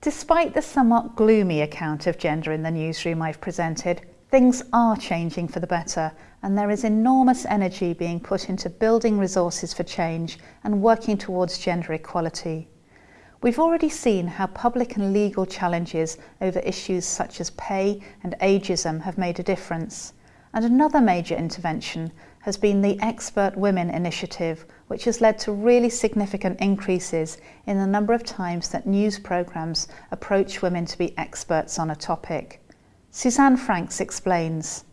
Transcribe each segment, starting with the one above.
Despite the somewhat gloomy account of gender in the newsroom I've presented, things are changing for the better and there is enormous energy being put into building resources for change and working towards gender equality. We've already seen how public and legal challenges over issues such as pay and ageism have made a difference. And another major intervention has been the Expert Women Initiative, which has led to really significant increases in the number of times that news programmes approach women to be experts on a topic. Suzanne Franks explains.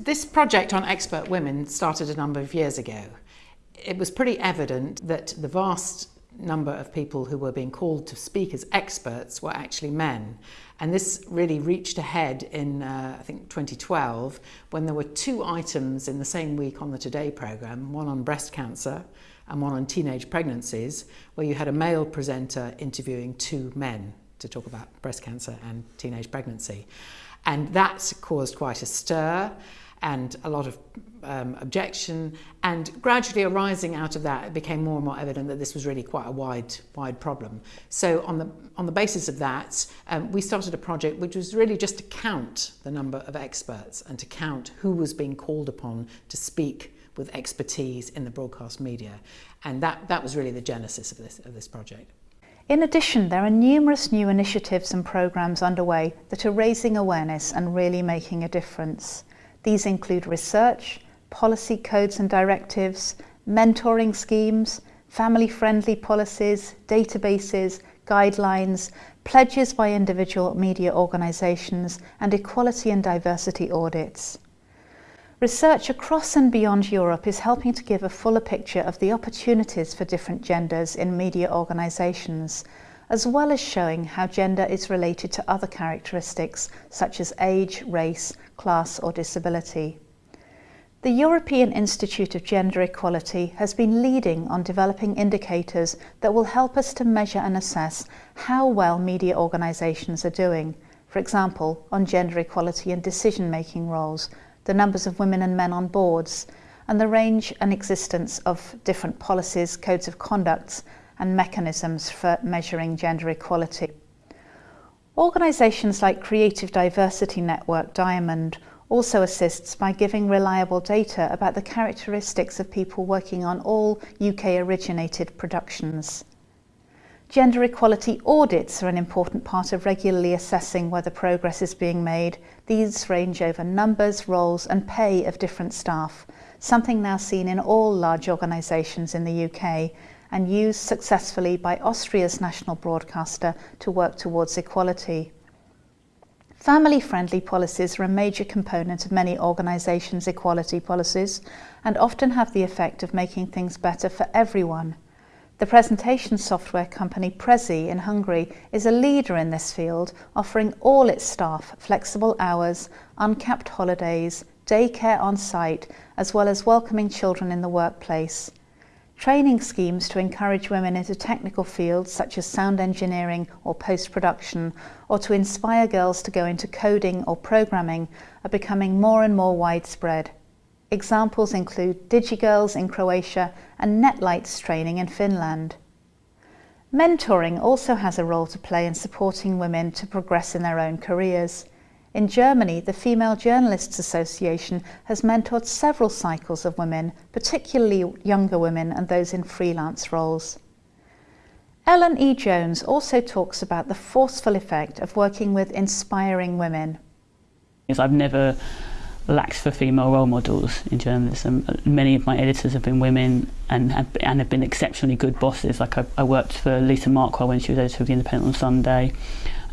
This project on expert women started a number of years ago. It was pretty evident that the vast number of people who were being called to speak as experts were actually men. And this really reached a head in, uh, I think, 2012, when there were two items in the same week on the Today programme, one on breast cancer and one on teenage pregnancies, where you had a male presenter interviewing two men to talk about breast cancer and teenage pregnancy. And that caused quite a stir and a lot of um, objection. And gradually arising out of that it became more and more evident that this was really quite a wide wide problem. So on the on the basis of that um, we started a project which was really just to count the number of experts and to count who was being called upon to speak with expertise in the broadcast media. And that that was really the genesis of this of this project. In addition, there are numerous new initiatives and programs underway that are raising awareness and really making a difference. These include research, policy codes and directives, mentoring schemes, family-friendly policies, databases, guidelines, pledges by individual media organisations and equality and diversity audits. Research across and beyond Europe is helping to give a fuller picture of the opportunities for different genders in media organisations, as well as showing how gender is related to other characteristics such as age, race, class or disability. The European Institute of Gender Equality has been leading on developing indicators that will help us to measure and assess how well media organisations are doing, for example, on gender equality and decision-making roles, the numbers of women and men on boards, and the range and existence of different policies, codes of conduct and mechanisms for measuring gender equality. Organisations like Creative Diversity Network Diamond also assists by giving reliable data about the characteristics of people working on all UK-originated productions. Gender equality audits are an important part of regularly assessing whether progress is being made. These range over numbers, roles and pay of different staff, something now seen in all large organisations in the UK and used successfully by Austria's national broadcaster to work towards equality. Family-friendly policies are a major component of many organisations' equality policies and often have the effect of making things better for everyone. The presentation software company Prezi in Hungary is a leader in this field, offering all its staff flexible hours, uncapped holidays, daycare on site, as well as welcoming children in the workplace training schemes to encourage women into technical fields such as sound engineering or post-production, or to inspire girls to go into coding or programming are becoming more and more widespread. Examples include DigiGirls in Croatia and Netlights training in Finland. Mentoring also has a role to play in supporting women to progress in their own careers. In Germany, the Female Journalists Association has mentored several cycles of women, particularly younger women and those in freelance roles. Ellen E. Jones also talks about the forceful effect of working with inspiring women. Yes, I've never lacked for female role models in journalism. Many of my editors have been women and have, and have been exceptionally good bosses. Like I, I worked for Lisa Markwell when she was editor of The Independent on Sunday.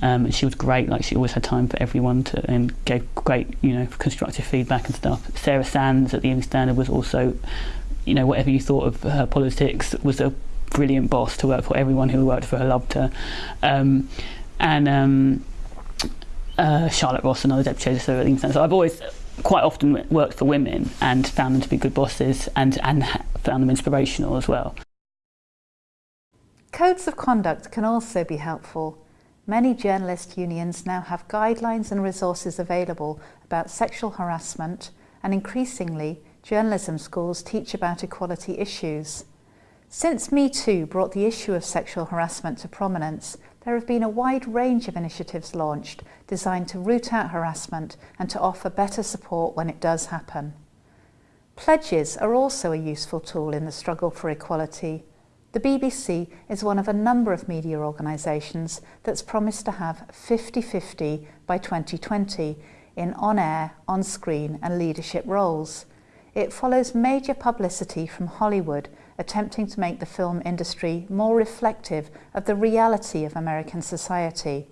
Um, and she was great, like she always had time for everyone to, and gave great, you know, constructive feedback and stuff. Sarah Sands at the Evening Standard was also, you know, whatever you thought of her politics, was a brilliant boss to work for. Everyone who worked for her loved her. Um, and um, uh, Charlotte Ross, another deputy editor at the Evening Standard. So I've always quite often worked for women and found them to be good bosses and, and found them inspirational as well. Codes of conduct can also be helpful. Many journalist unions now have guidelines and resources available about sexual harassment and increasingly journalism schools teach about equality issues. Since Me Too brought the issue of sexual harassment to prominence, there have been a wide range of initiatives launched designed to root out harassment and to offer better support when it does happen. Pledges are also a useful tool in the struggle for equality. The BBC is one of a number of media organisations that's promised to have 50-50 by 2020 in on-air, on-screen and leadership roles. It follows major publicity from Hollywood attempting to make the film industry more reflective of the reality of American society.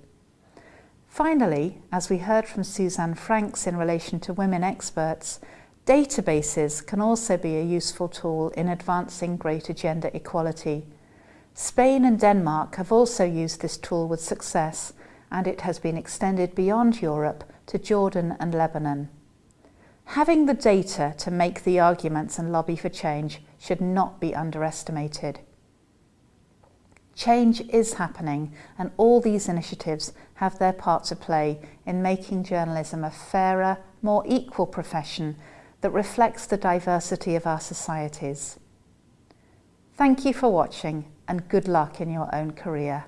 Finally, as we heard from Suzanne Franks in relation to women experts, databases can also be a useful tool in advancing greater gender equality. Spain and Denmark have also used this tool with success and it has been extended beyond Europe to Jordan and Lebanon. Having the data to make the arguments and lobby for change should not be underestimated. Change is happening and all these initiatives have their part to play in making journalism a fairer, more equal profession that reflects the diversity of our societies. Thank you for watching and good luck in your own career.